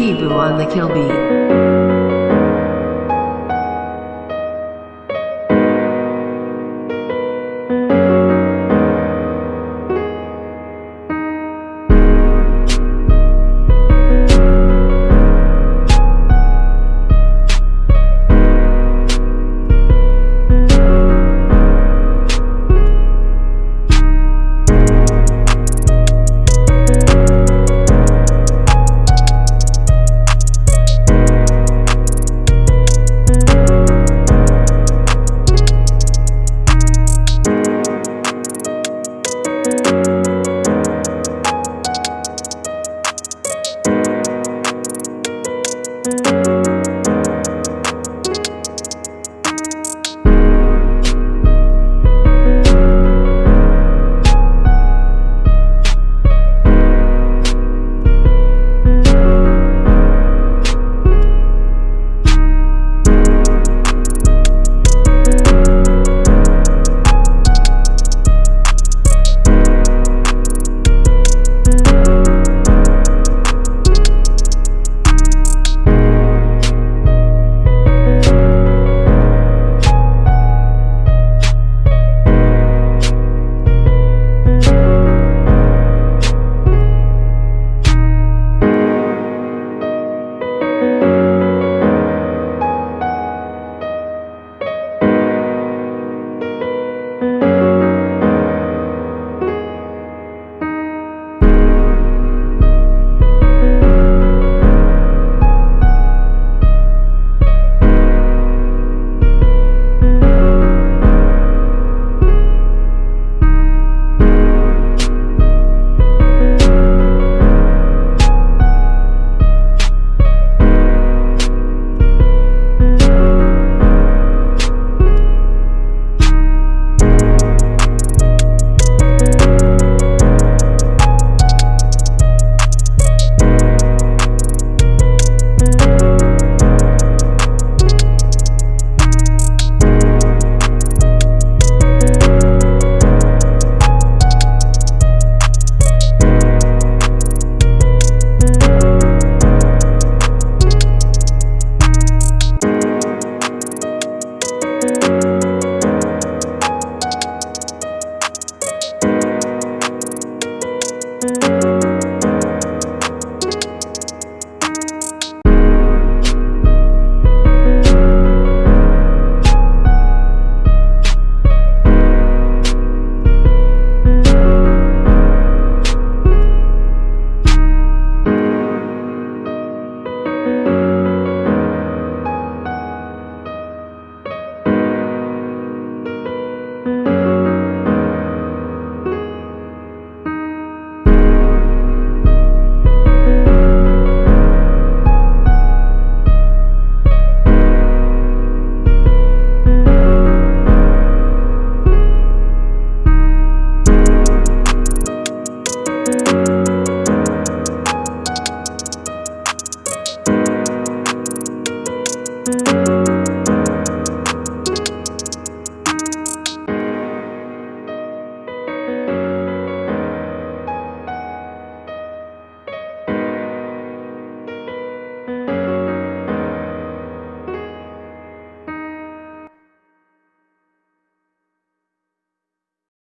Kibu on the kill beat.